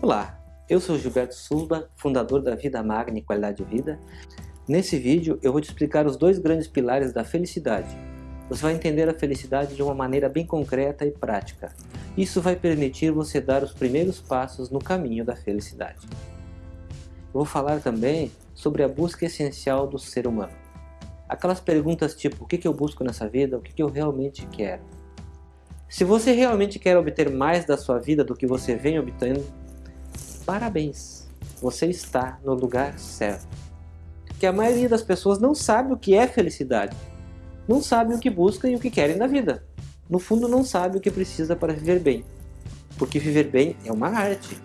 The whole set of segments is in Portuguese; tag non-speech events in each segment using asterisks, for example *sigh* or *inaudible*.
Olá, eu sou Gilberto Sulba, fundador da Vida Magna e Qualidade de Vida. Nesse vídeo eu vou te explicar os dois grandes pilares da felicidade. Você vai entender a felicidade de uma maneira bem concreta e prática. Isso vai permitir você dar os primeiros passos no caminho da felicidade. Eu vou falar também sobre a busca essencial do ser humano. Aquelas perguntas tipo, o que eu busco nessa vida, o que eu realmente quero. Se você realmente quer obter mais da sua vida do que você vem obtendo, parabéns, você está no lugar certo. Que a maioria das pessoas não sabe o que é felicidade, não sabe o que busca e o que querem na vida. No fundo não sabe o que precisa para viver bem, porque viver bem é uma arte.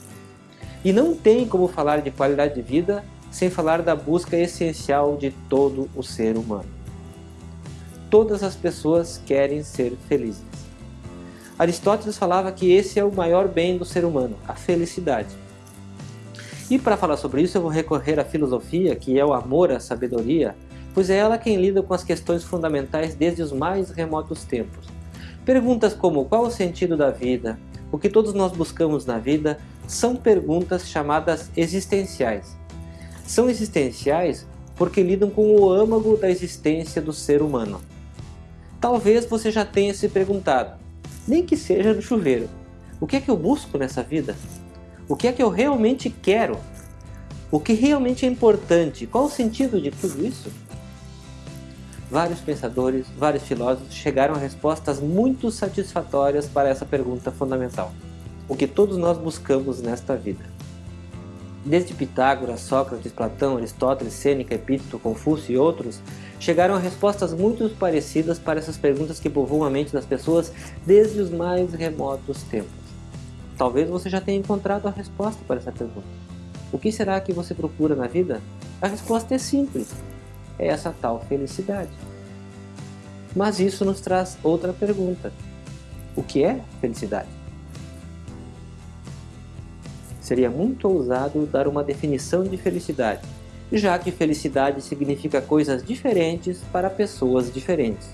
E não tem como falar de qualidade de vida sem falar da busca essencial de todo o ser humano. Todas as pessoas querem ser felizes. Aristóteles falava que esse é o maior bem do ser humano, a felicidade. E para falar sobre isso eu vou recorrer à filosofia, que é o amor à sabedoria, pois é ela quem lida com as questões fundamentais desde os mais remotos tempos. Perguntas como qual o sentido da vida, o que todos nós buscamos na vida, são perguntas chamadas existenciais. São existenciais porque lidam com o âmago da existência do ser humano. Talvez você já tenha se perguntado, nem que seja no chuveiro, o que é que eu busco nessa vida? O que é que eu realmente quero? O que realmente é importante? Qual o sentido de tudo isso? Vários pensadores, vários filósofos chegaram a respostas muito satisfatórias para essa pergunta fundamental. O que todos nós buscamos nesta vida. Desde Pitágoras, Sócrates, Platão, Aristóteles, Sêneca, Epíteto, Confúcio e outros, chegaram a respostas muito parecidas para essas perguntas que povoam a mente das pessoas desde os mais remotos tempos. Talvez você já tenha encontrado a resposta para essa pergunta. O que será que você procura na vida? A resposta é simples. É essa tal felicidade. Mas isso nos traz outra pergunta. O que é felicidade? Seria muito ousado dar uma definição de felicidade, já que felicidade significa coisas diferentes para pessoas diferentes.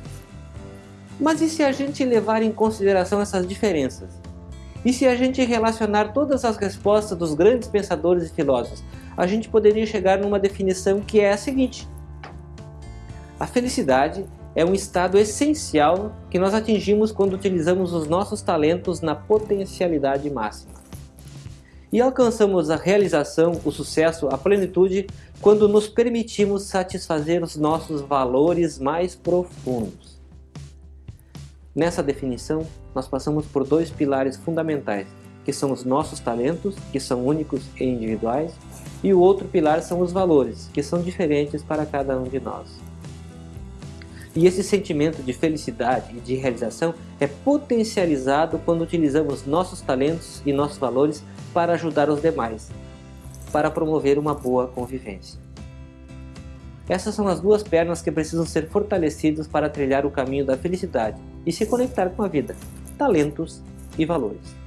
Mas e se a gente levar em consideração essas diferenças? E se a gente relacionar todas as respostas dos grandes pensadores e filósofos, a gente poderia chegar numa definição que é a seguinte. A felicidade é um estado essencial que nós atingimos quando utilizamos os nossos talentos na potencialidade máxima. E alcançamos a realização, o sucesso, a plenitude quando nos permitimos satisfazer os nossos valores mais profundos. Nessa definição, nós passamos por dois pilares fundamentais, que são os nossos talentos, que são únicos e individuais, e o outro pilar são os valores, que são diferentes para cada um de nós. E esse sentimento de felicidade e de realização é potencializado quando utilizamos nossos talentos e nossos valores para ajudar os demais, para promover uma boa convivência. Essas são as duas pernas que precisam ser fortalecidas para trilhar o caminho da felicidade e se conectar com a vida, talentos e valores.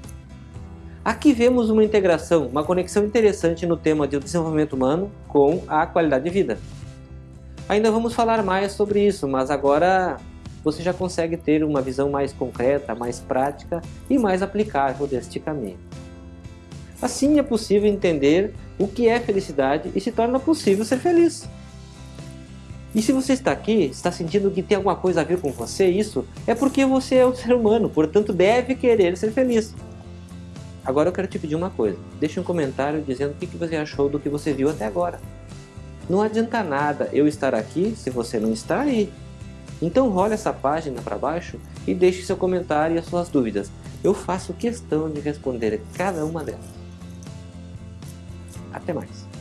Aqui vemos uma integração, uma conexão interessante no tema de desenvolvimento humano com a qualidade de vida. Ainda vamos falar mais sobre isso, mas agora você já consegue ter uma visão mais concreta, mais prática e mais aplicável deste caminho. Assim é possível entender o que é felicidade e se torna possível ser feliz. E se você está aqui, está sentindo que tem alguma coisa a ver com você, isso é porque você é um *laughs* ser humano, portanto deve querer ser feliz. Agora eu quero te pedir uma coisa, deixe um comentário dizendo o que você achou do que você viu até agora. Não adianta nada eu estar aqui se você não está aí. Então role essa página para baixo e deixe seu comentário e as suas dúvidas. Eu faço questão de responder cada uma delas. Até mais.